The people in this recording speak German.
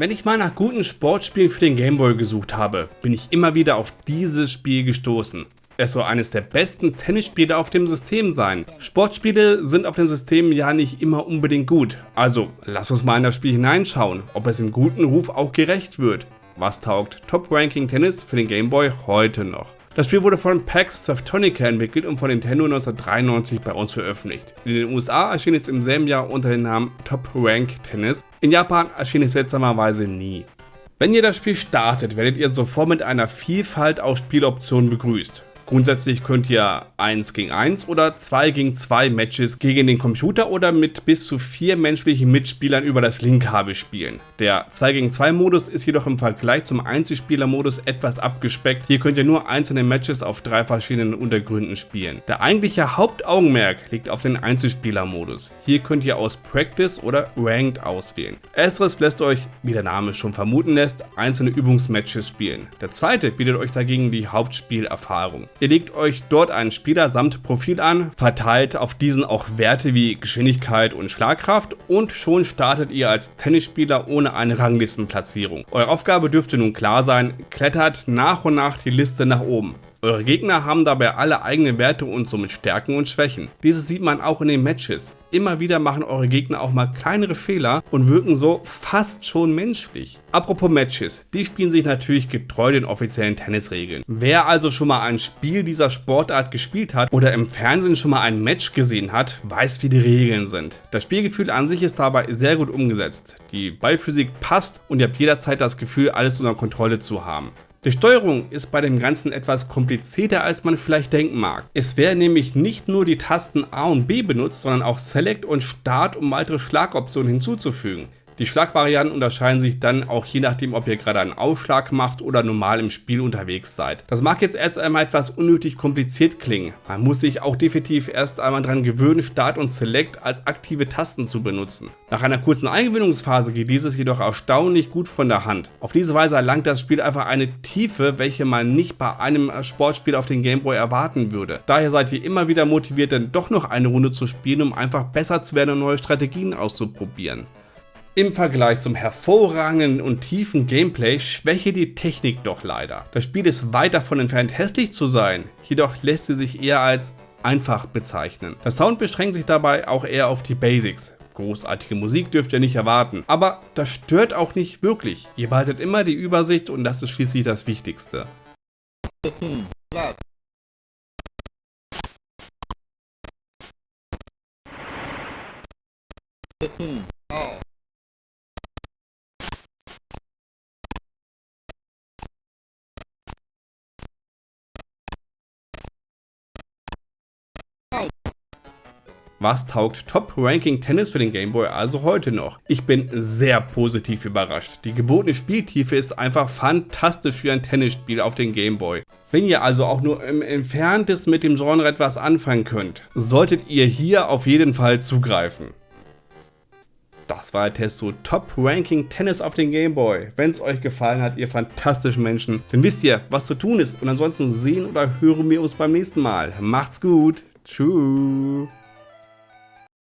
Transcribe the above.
Wenn ich mal nach guten Sportspielen für den Gameboy gesucht habe, bin ich immer wieder auf dieses Spiel gestoßen. Es soll eines der besten Tennisspiele auf dem System sein. Sportspiele sind auf den Systemen ja nicht immer unbedingt gut. Also lass uns mal in das Spiel hineinschauen, ob es im guten Ruf auch gerecht wird. Was taugt Top Ranking Tennis für den Gameboy heute noch? Das Spiel wurde von PAX Softtonica entwickelt und von Nintendo 1993 bei uns veröffentlicht. In den USA erschien es im selben Jahr unter dem Namen Top Rank Tennis. In Japan erschien es seltsamerweise nie. Wenn ihr das Spiel startet, werdet ihr sofort mit einer Vielfalt aus Spieloptionen begrüßt. Grundsätzlich könnt ihr 1 gegen 1 oder 2 gegen 2 Matches gegen den Computer oder mit bis zu 4 menschlichen Mitspielern über das Linkkabel spielen. Der 2 gegen 2 Modus ist jedoch im Vergleich zum Einzelspieler-Modus etwas abgespeckt. Hier könnt ihr nur einzelne Matches auf drei verschiedenen Untergründen spielen. Der eigentliche Hauptaugenmerk liegt auf den Einzelspieler-Modus. Hier könnt ihr aus Practice oder Ranked auswählen. Ersteres lässt euch, wie der Name schon vermuten lässt, einzelne Übungsmatches spielen. Der zweite bietet euch dagegen die Hauptspielerfahrung. Ihr legt euch dort einen Spieler samt Profil an, verteilt auf diesen auch Werte wie Geschwindigkeit und Schlagkraft und schon startet ihr als Tennisspieler ohne eine Ranglistenplatzierung. Eure Aufgabe dürfte nun klar sein, klettert nach und nach die Liste nach oben. Eure Gegner haben dabei alle eigene Werte und somit Stärken und Schwächen. Dieses sieht man auch in den Matches. Immer wieder machen eure Gegner auch mal kleinere Fehler und wirken so fast schon menschlich. Apropos Matches, die spielen sich natürlich getreu den offiziellen Tennisregeln. Wer also schon mal ein Spiel dieser Sportart gespielt hat oder im Fernsehen schon mal ein Match gesehen hat, weiß wie die Regeln sind. Das Spielgefühl an sich ist dabei sehr gut umgesetzt. Die Ballphysik passt und ihr habt jederzeit das Gefühl alles unter Kontrolle zu haben. Die Steuerung ist bei dem Ganzen etwas komplizierter als man vielleicht denken mag. Es werden nämlich nicht nur die Tasten A und B benutzt, sondern auch Select und Start, um weitere Schlagoptionen hinzuzufügen. Die Schlagvarianten unterscheiden sich dann auch je nachdem, ob ihr gerade einen Aufschlag macht oder normal im Spiel unterwegs seid. Das mag jetzt erst einmal etwas unnötig kompliziert klingen. Man muss sich auch definitiv erst einmal daran gewöhnen, Start und Select als aktive Tasten zu benutzen. Nach einer kurzen Eingewöhnungsphase geht dieses jedoch erstaunlich gut von der Hand. Auf diese Weise erlangt das Spiel einfach eine Tiefe, welche man nicht bei einem Sportspiel auf den Gameboy erwarten würde. Daher seid ihr immer wieder motiviert, dann doch noch eine Runde zu spielen, um einfach besser zu werden und neue Strategien auszuprobieren. Im Vergleich zum hervorragenden und tiefen Gameplay schwäche die Technik doch leider. Das Spiel ist weit davon entfernt hässlich zu sein, jedoch lässt sie sich eher als einfach bezeichnen. Der Sound beschränkt sich dabei auch eher auf die Basics. Großartige Musik dürft ihr nicht erwarten, aber das stört auch nicht wirklich. Ihr behaltet immer die Übersicht und das ist schließlich das Wichtigste. Was taugt Top Ranking Tennis für den Gameboy also heute noch? Ich bin sehr positiv überrascht. Die gebotene Spieltiefe ist einfach fantastisch für ein Tennisspiel auf den Gameboy. Wenn ihr also auch nur im Entferntesten mit dem Genre etwas anfangen könnt, solltet ihr hier auf jeden Fall zugreifen. Das war der Test zu Top Ranking Tennis auf den Gameboy. Wenn es euch gefallen hat, ihr fantastischen Menschen, dann wisst ihr, was zu tun ist. Und ansonsten sehen oder hören wir uns beim nächsten Mal. Macht's gut. Tschüss.